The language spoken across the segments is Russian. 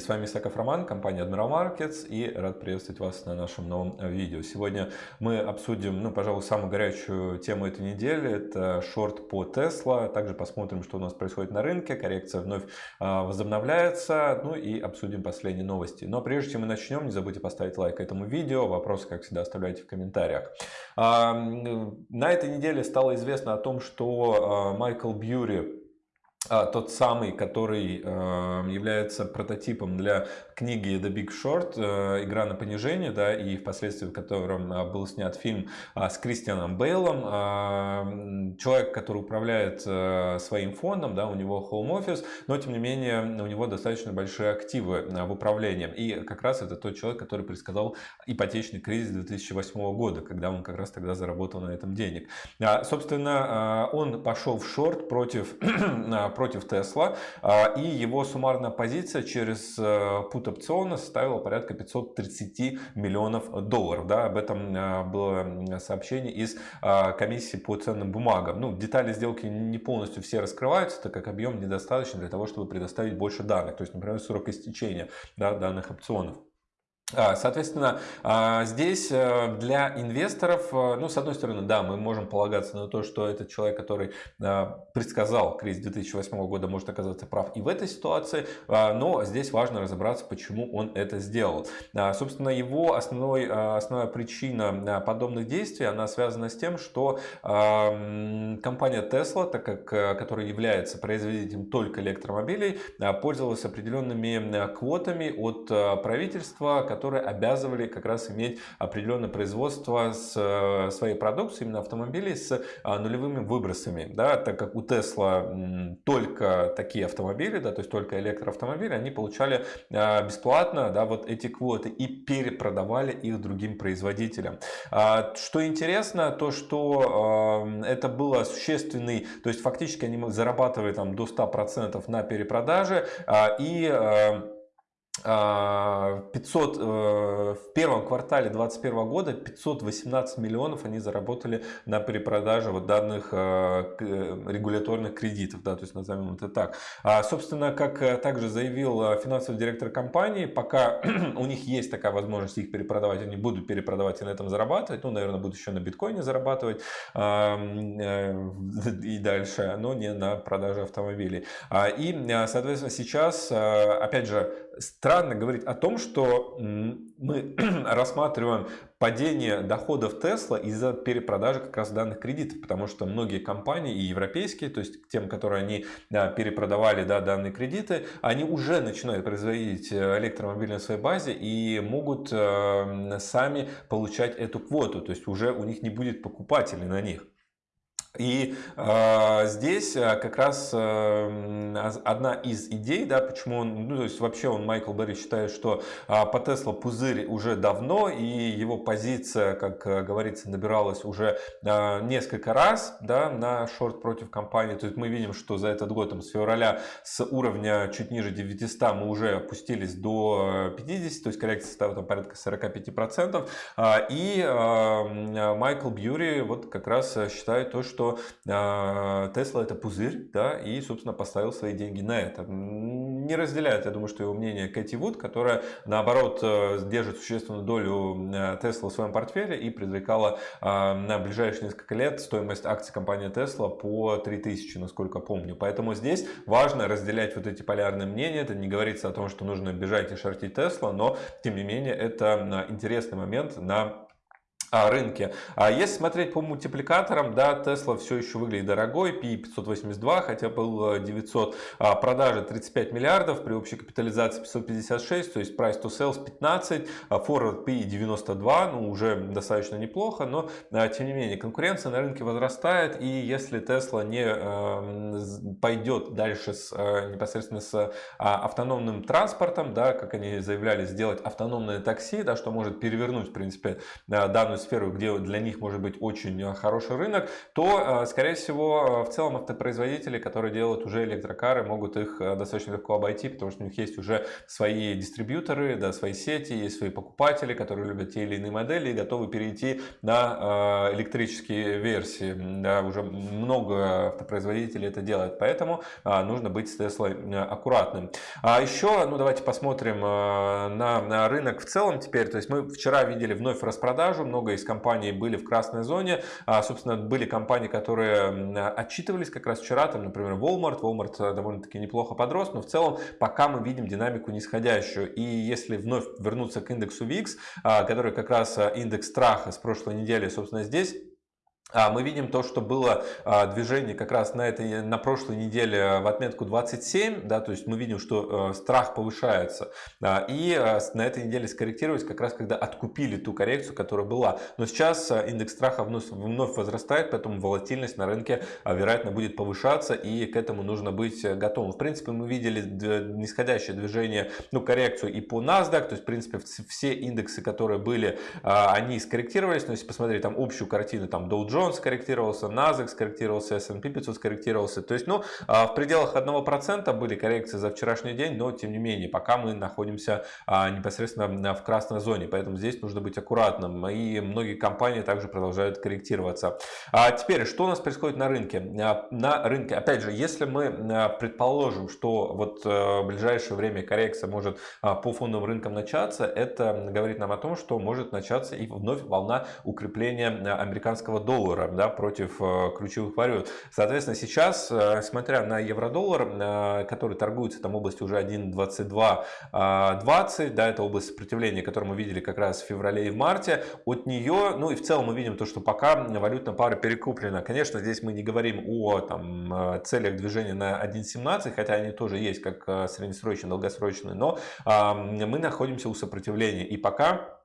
С вами Исаков Роман, компания Admiral Markets и рад приветствовать вас на нашем новом видео. Сегодня мы обсудим, ну, пожалуй, самую горячую тему этой недели. Это шорт по Tesla. Также посмотрим, что у нас происходит на рынке. Коррекция вновь а, возобновляется. Ну и обсудим последние новости. Но прежде чем мы начнем, не забудьте поставить лайк этому видео. Вопросы, как всегда, оставляйте в комментариях. А, на этой неделе стало известно о том, что а, Майкл Бьюри тот самый, который э, является прототипом для книги The Big Short, э, игра на понижение, да, и впоследствии в котором э, был снят фильм э, с Кристианом Бейлом, э, человек, который управляет э, своим фондом, да, у него home office, но тем не менее у него достаточно большие активы в управлении, и как раз это тот человек, который предсказал ипотечный кризис 2008 года, когда он как раз тогда заработал на этом денег. А, собственно, он пошел в шорт против против Тесла, и его суммарная позиция через э, пут опциона составила порядка 530 миллионов долларов. Да, об этом э, было сообщение из э, комиссии по ценным бумагам. Ну, детали сделки не полностью все раскрываются, так как объем недостаточно для того, чтобы предоставить больше данных. То есть, например, срок истечения да, данных опционов. А, соответственно, а, здесь э, для инвесторов, э, ну, с одной стороны, да, мы можем полагаться на то, что этот человек, который а, предсказал кризис 2008 года, может оказаться прав и в этой ситуации, но здесь важно разобраться, почему он это сделал. Собственно, его основной, основная причина подобных действий, она связана с тем, что компания Tesla, так как, э, которая является производителем только электромобилей, пользовалась определенными квотами от правительства, которые обязывали как раз иметь определенное производство с э, своей продукции, именно автомобилей с а, нулевыми выбросами. Да, так как у Tesla только такие автомобили, да, то есть только электроавтомобили, они получали а, бесплатно да, вот эти квоты и перепродавали их другим производителям. А, что интересно, то что это было существенный, то есть фактически они зарабатывали там до 100% на перепродаже и 500, э, в первом квартале 2021 года 518 миллионов они заработали на перепродаже вот данных э, регуляторных кредитов, да, то есть назовем это так. А, собственно, как э, также заявил финансовый директор компании, пока у них есть такая возможность их перепродавать, они будут перепродавать и на этом зарабатывать, ну, наверное, будут еще на биткоине зарабатывать и дальше, но не на продаже автомобилей. А, и, соответственно, сейчас, опять же, странно говорить о том, что мы рассматриваем падение доходов Тесла из-за перепродажи как раз данных кредитов, потому что многие компании и европейские, то есть тем, которые они да, перепродавали да, данные кредиты, они уже начинают производить э, электромобили на своей базе и могут э, сами получать эту квоту, то есть уже у них не будет покупателей на них. И э, здесь э, как раз э, одна из идей, да, почему он, ну, то есть вообще он, Майкл Берри, считает, что э, по Тесла пузырь уже давно, и его позиция, как э, говорится, набиралась уже э, несколько раз, да, на шорт против компании. То есть мы видим, что за этот год, там, с февраля, с уровня чуть ниже 900 мы уже опустились до 50, то есть коррекция составила там порядка 45%. Э, и э, Майкл Бьюри вот как раз считает то, что что Тесла это пузырь, да, и, собственно, поставил свои деньги на это. Не разделяет, я думаю, что его мнение Кэти Вуд, которая, наоборот, э, держит существенную долю Тесла в своем портфеле и предрекала на ближайшие несколько лет стоимость акций компании Тесла по 3000, насколько помню. Поэтому здесь важно разделять вот эти полярные мнения. Это не говорится о том, что нужно бежать и шортить Тесла, но, тем не менее, это интересный момент на рынке. А если смотреть по мультипликаторам, да, Tesla все еще выглядит дорогой, P 582, хотя был 900, а продажи 35 миллиардов, при общей капитализации 556, то есть price to sales 15, а forward P 92, ну уже достаточно неплохо, но а, тем не менее конкуренция на рынке возрастает, и если Tesla не э, пойдет дальше с, э, непосредственно с автономным транспортом, да, как они заявляли, сделать автономное такси, да, что может перевернуть, в принципе, данную сферу, где для них может быть очень хороший рынок, то, скорее всего, в целом автопроизводители, которые делают уже электрокары, могут их достаточно легко обойти, потому что у них есть уже свои дистрибьюторы, да, свои сети, есть свои покупатели, которые любят те или иные модели и готовы перейти на электрические версии. Да, уже много автопроизводителей это делают, поэтому нужно быть с Теслой аккуратным. А еще, ну давайте посмотрим на, на рынок в целом теперь. То есть мы вчера видели вновь распродажу, много из компаний были в красной зоне. А, собственно, были компании, которые отчитывались как раз вчера, там, например, Walmart. Walmart э, довольно-таки неплохо подрос, но в целом пока мы видим динамику нисходящую. И если вновь вернуться к индексу VIX, а, который как раз э, индекс страха с прошлой недели, собственно, здесь мы видим то, что было а, движение как раз на, этой, на прошлой неделе в отметку 27, да, то есть мы видим, что э, страх повышается. И э, на этой неделе скорректировались как раз, когда откупили ту коррекцию, которая была. Но сейчас э, индекс страха вновь, вновь возрастает, поэтому волатильность на рынке, вероятно, будет повышаться, и к этому нужно быть готовым. В принципе, мы видели нисходящее движение, ну, коррекцию и по NASDAQ, то есть, в принципе, все индексы, которые были, они скорректировались, но если посмотреть там общую картину, там Dow Jones, Jones скорректировался, NASDAQ скорректировался, S&P 500 скорректировался. То есть, ну, а, в пределах 1% были коррекции за вчерашний день, но тем не менее, пока мы находимся а, непосредственно в красной зоне, поэтому здесь нужно быть аккуратным. И многие компании также продолжают корректироваться. А теперь, что у нас происходит на рынке? На рынке, опять же, если мы предположим, что вот в ближайшее время коррекция может по фондовым рынкам начаться, это говорит нам о том, что может начаться и вновь волна укрепления американского доллара доллара да, против э, ключевых валют. Соответственно, сейчас, э, смотря на евро-доллар, э, который торгуется там в области уже 1.2220, да, это область сопротивления, которую мы видели как раз в феврале и в марте, от нее, ну и в целом мы видим то, что пока валютная пара перекуплена. Конечно, здесь мы не говорим о там, целях движения на 1.17, хотя они тоже есть как среднесрочные, долгосрочные, но мы находимся у сопротивления. И пока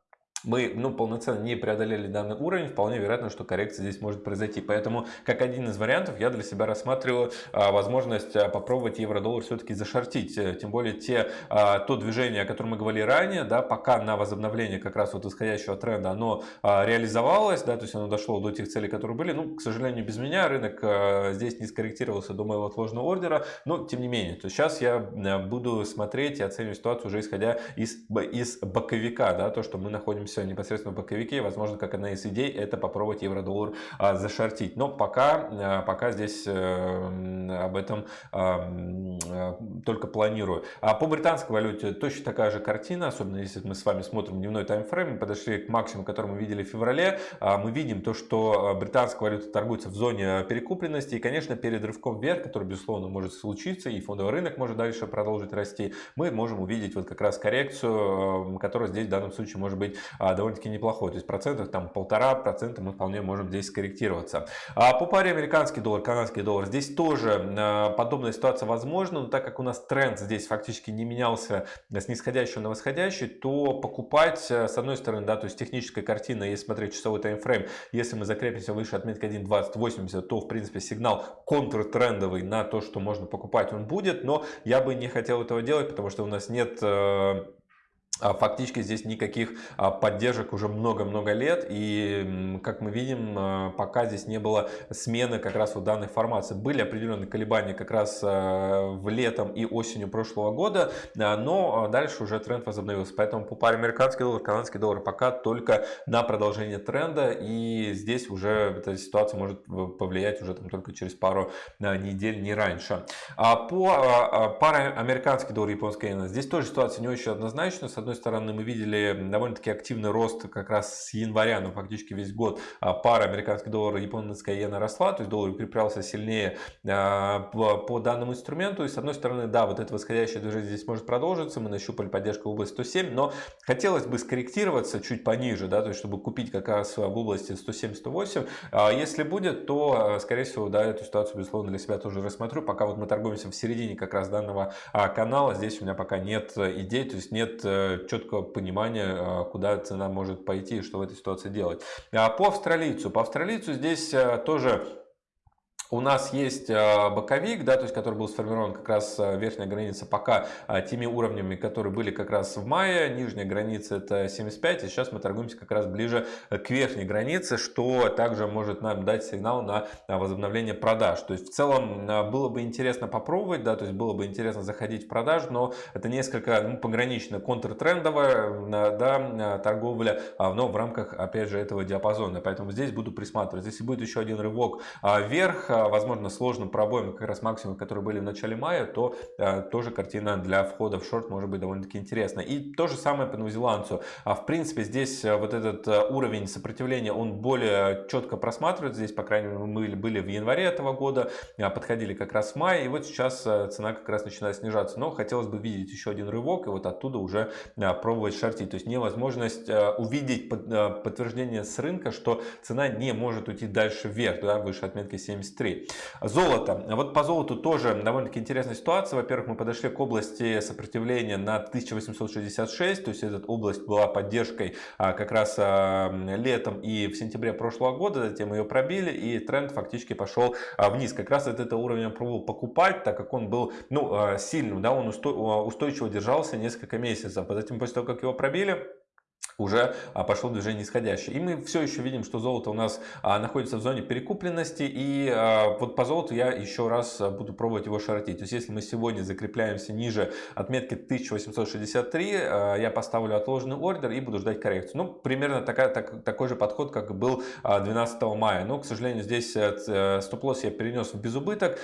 мы ну, полноценно не преодолели данный уровень, вполне вероятно, что коррекция здесь может произойти. Поэтому, как один из вариантов, я для себя рассматриваю а, возможность а, попробовать евро-доллар все-таки зашортить. Э, тем более, те, а, то движение, о котором мы говорили ранее, да, пока на возобновление как раз вот исходящего тренда оно реализовалось, да, то есть оно дошло до тех целей, которые были. Ну, к сожалению, без меня рынок здесь не скорректировался до моего отложенного ордера, но тем не менее. То сейчас я а, буду смотреть и оценивать ситуацию уже исходя из, из боковика, да, то, что мы находимся находимся непосредственно в боковике. Возможно, как одна из идей, это попробовать евро-доллар а, зашортить. Но пока, а, пока здесь э, об этом а, только планирую. А по британской валюте точно такая же картина, особенно если мы с вами смотрим дневной таймфрейм, мы подошли к максимуму, который мы видели в феврале. Мы видим то, что британская валюта торгуется в зоне перекупленности. И, конечно, перед рывком вверх, который, безусловно, может случиться, и фондовый рынок может дальше продолжить расти, мы можем увидеть вот как раз коррекцию, которая здесь в данном случае может быть а, довольно-таки неплохой. То есть процентов там полтора процента мы вполне можем здесь скорректироваться. А по паре американский доллар, канадский доллар, здесь тоже а, подобная ситуация возможна, но так как у нас тренд здесь фактически не менялся с нисходящего на восходящий, то покупать а, с одной стороны, да, то есть техническая картина, если смотреть часовой таймфрейм, если мы закрепимся выше отметки 1.2080, то в принципе сигнал контртрендовый на то, что можно покупать, он будет, но я бы не хотел этого делать, потому что у нас нет а фактически здесь никаких а, поддержек уже много-много лет. И, как мы видим, а, пока здесь не было смены как раз вот данной формации. Были определенные колебания как раз в летом и осенью прошлого года, но дальше уже тренд возобновился. Поэтому по паре американский доллар, канадский доллар пока только на продолжение тренда. И здесь уже эта ситуация может повлиять уже там только через пару недель, не раньше. По паре американский доллар, японская иена, здесь тоже ситуация не очень однозначная. С одной стороны, мы видели довольно-таки активный рост как раз с января, ну фактически весь год, а пара американский доллар и японская иена росла, то есть доллар укреплялся сильнее а, по данному инструменту. И с одной стороны, да, вот это восходящее движение здесь может продолжиться, мы нащупали поддержку в области 107, но хотелось бы скорректироваться чуть пониже, да, то есть чтобы купить как раз в области 107-108. А если будет, то, скорее всего, да, эту ситуацию, безусловно, для себя тоже рассмотрю. Пока вот мы торгуемся в середине как раз данного канала, здесь у меня пока нет идей, то есть нет э, четкого понимания, а, куда цена может пойти и что в этой ситуации делать. А по австралийцу. По австралийцу здесь а, тоже у нас есть э, боковик, да, то есть, который был сформирован как раз э, верхняя граница пока э, теми уровнями, которые были как раз в мае. Нижняя граница это 75, и сейчас мы торгуемся как раз ближе к верхней границе, что также может нам дать сигнал на возобновление продаж. То есть, в целом, было бы интересно попробовать, да, то есть, было бы интересно заходить в продажу, но это несколько ну, погранично контртрендовая да, торговля, но в рамках, опять же, этого диапазона. Поэтому здесь буду присматривать. Если будет еще один рывок вверх, возможно, сложным пробоем, как раз максимум, которые были в начале мая, то э, тоже картина для входа в шорт может быть довольно-таки интересна. И то же самое по новозеландцу. А в принципе, здесь э, вот этот э, уровень сопротивления, он более четко просматривается. Здесь, по крайней мере, мы были в январе этого года, подходили как раз в мае, и вот сейчас цена как раз начинает снижаться. Но хотелось бы видеть еще один рывок, и вот оттуда уже пробовать шортить. То есть невозможность увидеть подтверждение с рынка, что цена не может уйти дальше вверх, да, выше отметки 73. 3. Золото. Вот по золоту тоже довольно-таки интересная ситуация. Во-первых, мы подошли к области сопротивления на 1866, то есть эта область была поддержкой а, как раз а, летом и в сентябре прошлого года, затем ее пробили и тренд фактически пошел а, вниз. Как раз от этого уровня пробовал покупать, так как он был ну, сильным, да, он устойчиво держался несколько месяцев. Затем после того, как его пробили, уже а, пошло движение нисходящее. И мы все еще видим, что золото у нас а, находится в зоне перекупленности. И а, вот по золоту я еще раз буду пробовать его шортить. То есть, если мы сегодня закрепляемся ниже отметки 1863, я поставлю отложенный ордер и буду ждать коррекцию. Ну, примерно такая, так, такой же подход, как был 12 мая. Но, к сожалению, здесь э, э, стоп-лосс я перенес в безубыток.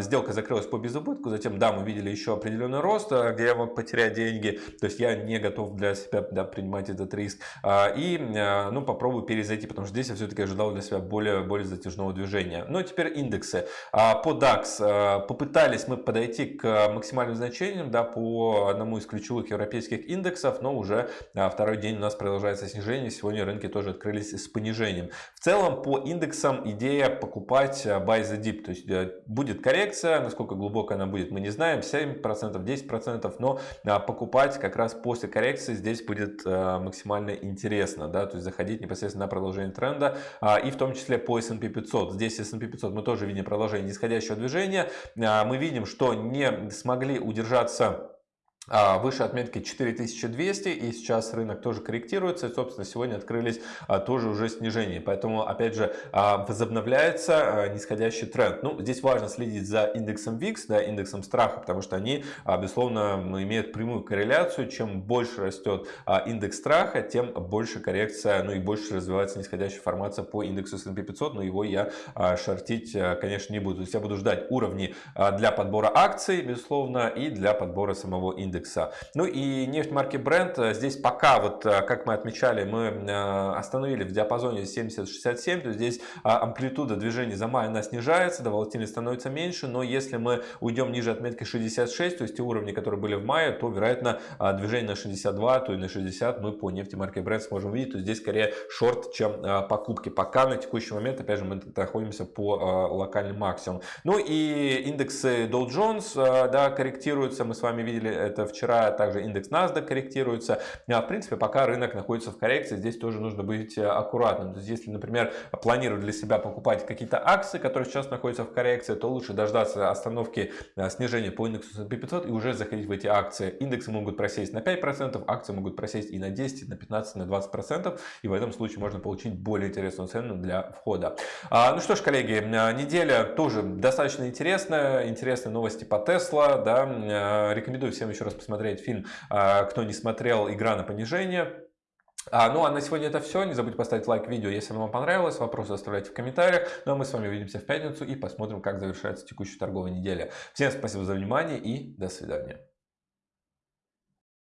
Сделка закрылась по безубытку. Затем, да, мы видели еще определенный рост, где я мог потерять деньги. То есть, я не готов для себя да, принимать этот риск. А, и а, ну, попробую перезайти, потому что здесь я все-таки ожидал для себя более, более затяжного движения. Ну и теперь индексы. А, по DAX попытались мы подойти к максимальным значениям да, по одному из ключевых европейских индексов, но уже второй день у нас продолжается снижение. Сегодня рынки тоже открылись с понижением. В целом по индексам идея покупать buy the dip. То есть будет коррекция, насколько глубокая она будет, мы не знаем, 7%, 10%, но покупать как раз после коррекции здесь будет максимально интересно, да, то есть заходить непосредственно на продолжение тренда, а, и в том числе по S&P 500. Здесь S&P 500 мы тоже видим продолжение нисходящего движения, а, мы видим, что не смогли удержаться выше отметки 4200 и сейчас рынок тоже корректируется и собственно сегодня открылись а, тоже уже снижение поэтому опять же а, возобновляется нисходящий тренд. Ну здесь важно следить за индексом VIX да, индексом страха потому что они безусловно имеют прямую корреляцию. Чем больше растет индекс страха тем больше коррекция ну и больше развивается нисходящая формация по индексу S&P 500 но его я шортить конечно не буду. То есть я буду ждать уровни для подбора акций безусловно и для подбора самого индекса индекса. Ну и нефть марки Brent э, здесь пока, вот э, как мы отмечали, мы э, остановили в диапазоне 70-67, то здесь амплитуда движения за май она снижается, да, волатильность становится меньше, но если мы уйдем ниже отметки 66, то есть те уровни, которые были в мае, то вероятно движение на 62, то и на 60 мы по нефти марки Brent сможем видеть, то здесь скорее шорт, чем покупки. Пока на текущий момент, опять же, мы находимся по локальным максимумам. Ну и индексы Dow Jones, да, корректируются, мы с вами видели это вчера также индекс NASDAQ корректируется. А, в принципе, пока рынок находится в коррекции, здесь тоже нужно быть э, аккуратным. То есть, если, например, планировать для себя покупать какие-то акции, которые сейчас находятся в коррекции, то лучше дождаться остановки э, снижения по индексу S&P 500 и уже заходить в эти акции. Индексы могут просесть на 5%, акции могут просесть и на 10, и на 15, и на 20%. И в этом случае можно получить более интересную цену для входа. А, ну что ж, коллеги, э, неделя тоже достаточно интересная. Интересные новости по Tesla. Да? Рекомендую всем еще раз раз посмотреть фильм, а, кто не смотрел «Игра на понижение». А, ну а на сегодня это все. Не забудьте поставить лайк видео, если вам понравилось. Вопросы оставляйте в комментариях. Ну а мы с вами увидимся в пятницу и посмотрим, как завершается текущая торговая неделя. Всем спасибо за внимание и до свидания.